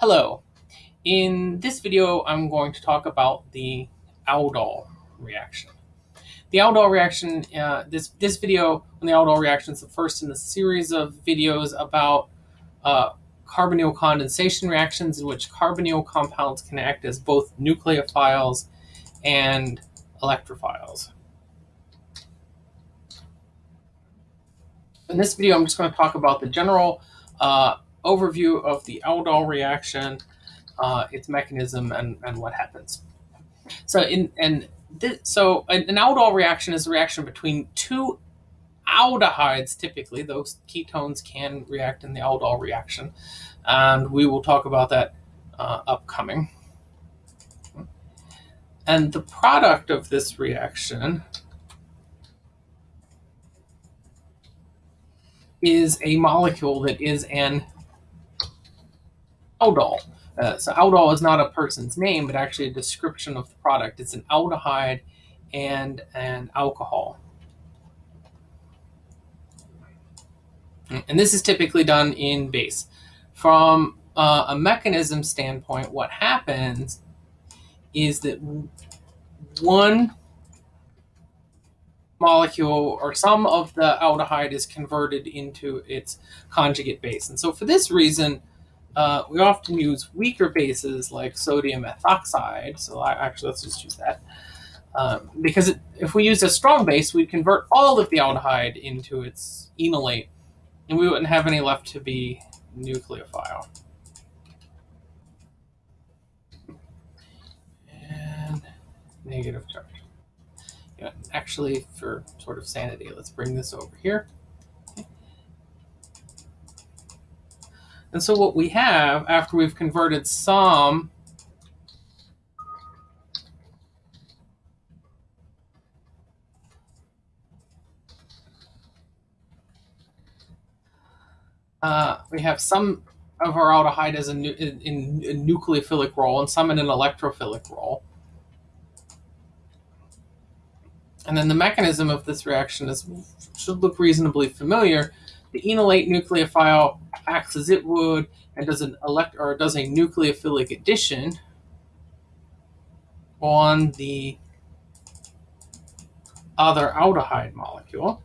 Hello. In this video, I'm going to talk about the aldol reaction. The aldol reaction, uh, this, this video on the aldol reaction is the first in a series of videos about uh, carbonyl condensation reactions in which carbonyl compounds can act as both nucleophiles and electrophiles. In this video, I'm just going to talk about the general uh, overview of the aldol reaction, uh, its mechanism, and, and what happens. So in and this, so an, an aldol reaction is a reaction between two aldehydes. Typically, those ketones can react in the aldol reaction, and we will talk about that uh, upcoming. And the product of this reaction is a molecule that is an aldol. Uh, so aldol is not a person's name, but actually a description of the product. It's an aldehyde and an alcohol. And this is typically done in base. From uh, a mechanism standpoint, what happens is that one molecule or some of the aldehyde is converted into its conjugate base. And so for this reason, uh, we often use weaker bases like sodium ethoxide. So I, actually, let's just use that. Um, because it, if we use a strong base, we'd convert all of the aldehyde into its enolate, and we wouldn't have any left to be nucleophile. And negative charge. Yeah, actually, for sort of sanity, let's bring this over here. And so what we have after we've converted some uh, we have some of our aldehyde as a in, in, a nucleophilic role and some in an electrophilic role. And then the mechanism of this reaction is should look reasonably familiar. The enolate nucleophile acts as it would and does an elect or does a nucleophilic addition on the other aldehyde molecule.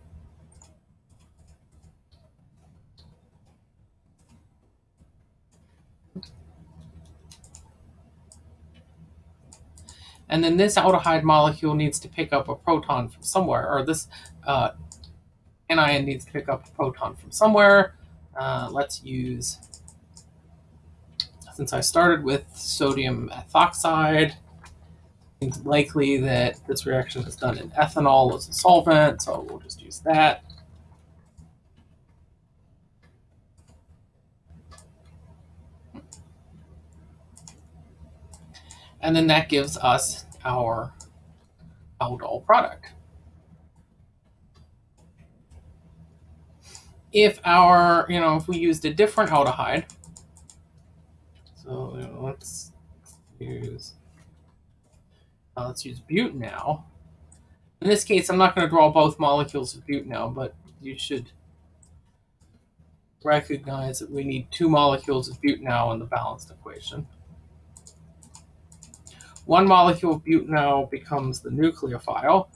And then this aldehyde molecule needs to pick up a proton from somewhere, or this uh, anion needs to pick up a proton from somewhere. Uh, let's use, since I started with sodium ethoxide, it's likely that this reaction is done in ethanol as a solvent, so we'll just use that. And then that gives us our aldol product. If our, you know, if we used a different aldehyde, so you know, let's use, uh, let's use butanal. In this case, I'm not going to draw both molecules of butanal, but you should recognize that we need two molecules of butanal in the balanced equation. One molecule of butanal becomes the nucleophile,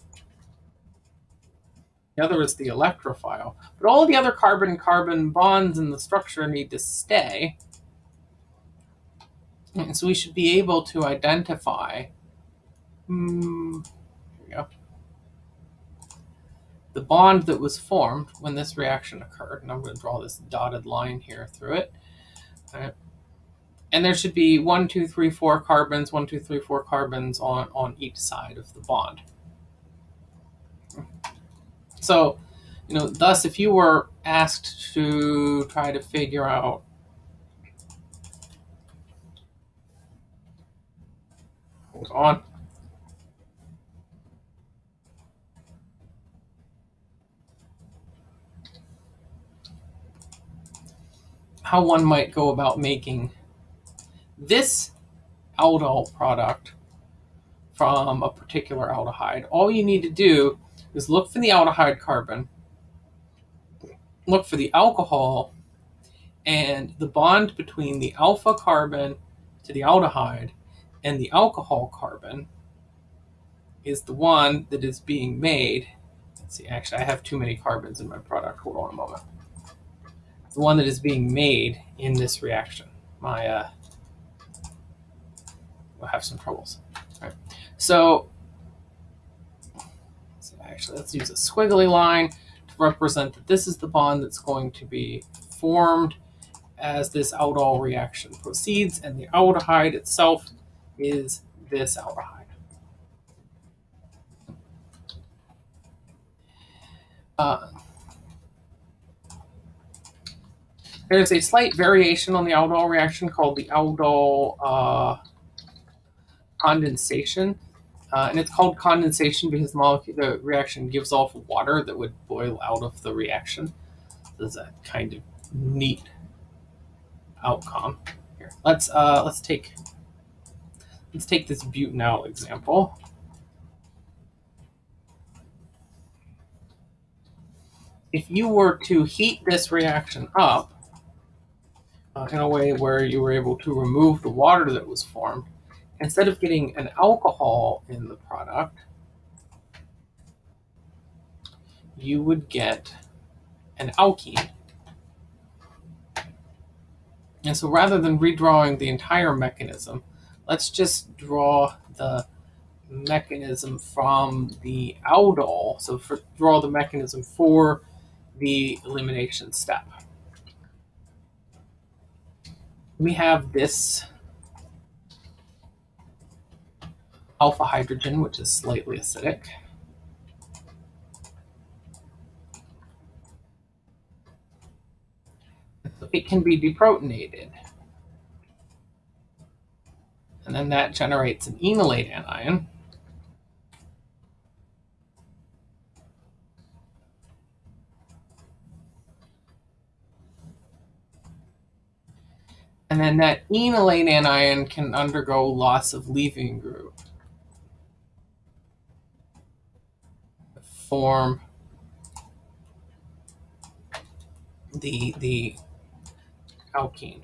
the other is the electrophile. But all the other carbon-carbon bonds in the structure need to stay. And so we should be able to identify hmm, here we go, the bond that was formed when this reaction occurred. And I'm going to draw this dotted line here through it. And there should be one, two, three, four carbons, one, two, three, four carbons on, on each side of the bond. So, you know, thus, if you were asked to try to figure out on. How one might go about making this aldol product from a particular aldehyde. All you need to do is look for the aldehyde carbon, look for the alcohol, And the bond between the alpha carbon to the aldehyde and the alcohol carbon is the one that is being made. Let's see, actually, I have too many carbons in my product. Hold on a moment. The one that is being made in this reaction. My, uh, we'll have some troubles. All right. So, so actually, let's use a squiggly line to represent that this is the bond that's going to be formed as this aldol reaction proceeds, and the aldehyde itself is this aldehyde. Uh, there's a slight variation on the aldol reaction called the aldol uh, condensation. Uh, and it's called condensation because the, reaction gives off water that would boil out of the reaction. This is a kind of neat outcome. Here, let's uh, let's take let's take this butanal example. if you were to heat this reaction up uh, in a way where you were able to remove the water that was formed, instead of getting an alcohol in the product, you would get an alkene. And so rather than redrawing the entire mechanism, let's just draw the mechanism from the aldol. So for, draw the mechanism for the elimination step. We have this alpha hydrogen, which is slightly acidic. So It can be deprotonated. And then that generates an enolate anion. And then that enolate anion can undergo loss of leaving group. Form the, the alkene.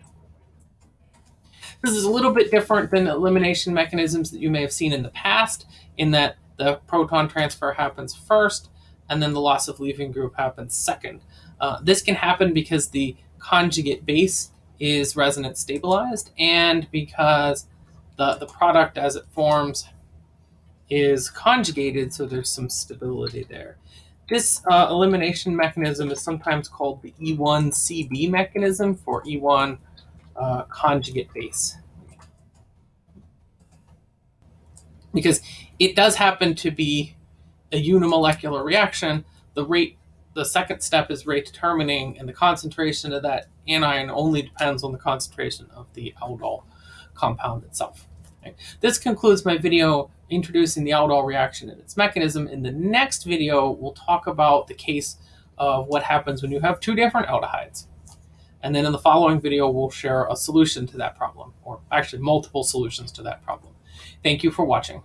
This is a little bit different than elimination mechanisms that you may have seen in the past, in that the proton transfer happens first, and then the loss of leaving group happens second. Uh, this can happen because the conjugate base is resonance stabilized and because the, the product as it forms is conjugated, so there's some stability there. This uh, elimination mechanism is sometimes called the E1CB mechanism for E1 uh, conjugate base. Because it does happen to be a unimolecular reaction, the rate the second step is rate determining, and the concentration of that anion only depends on the concentration of the aldol compound itself. Okay. This concludes my video introducing the aldol reaction and its mechanism. In the next video, we'll talk about the case of what happens when you have two different aldehydes. And then in the following video, we'll share a solution to that problem, or actually multiple solutions to that problem. Thank you for watching.